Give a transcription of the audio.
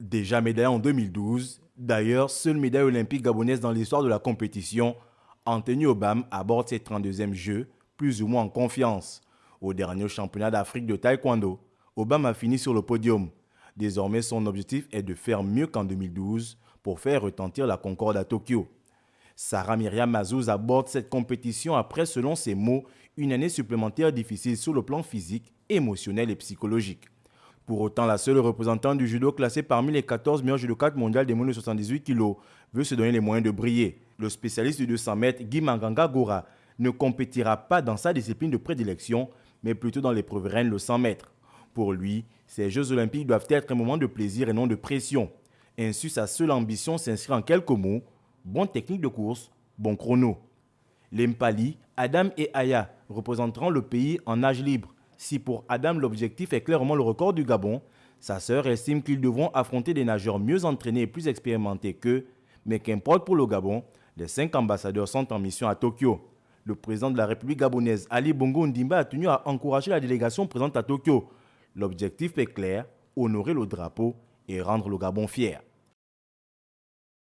Déjà médaille en 2012, d'ailleurs, seule médaille olympique gabonaise dans l'histoire de la compétition, Anthony Obam aborde ses 32e Jeux, plus ou moins en confiance. Au dernier championnat d'Afrique de taekwondo, Obam a fini sur le podium. Désormais, son objectif est de faire mieux qu'en 2012 pour faire retentir la concorde à Tokyo. Sarah Myriam Mazouz aborde cette compétition après, selon ses mots, une année supplémentaire difficile sur le plan physique, émotionnel et psychologique. Pour autant, la seule représentante du judo classée parmi les 14 meilleurs judokas mondiaux des moins de 78 kg veut se donner les moyens de briller. Le spécialiste du 200 mètres, Guy Manganga Gora, ne compétira pas dans sa discipline de prédilection, mais plutôt dans l'épreuve reine le 100 mètres. Pour lui, ces Jeux olympiques doivent être un moment de plaisir et non de pression. Ainsi, sa seule ambition s'inscrit en quelques mots bonne technique de course, bon chrono. Les Mpali, Adam et Aya représenteront le pays en âge libre. Si pour Adam l'objectif est clairement le record du Gabon, sa sœur estime qu'ils devront affronter des nageurs mieux entraînés et plus expérimentés qu'eux, mais qu'importe pour le Gabon, les cinq ambassadeurs sont en mission à Tokyo. Le président de la République gabonaise, Ali Bongo Ndimba, a tenu à encourager la délégation présente à Tokyo. L'objectif est clair, honorer le drapeau et rendre le Gabon fier.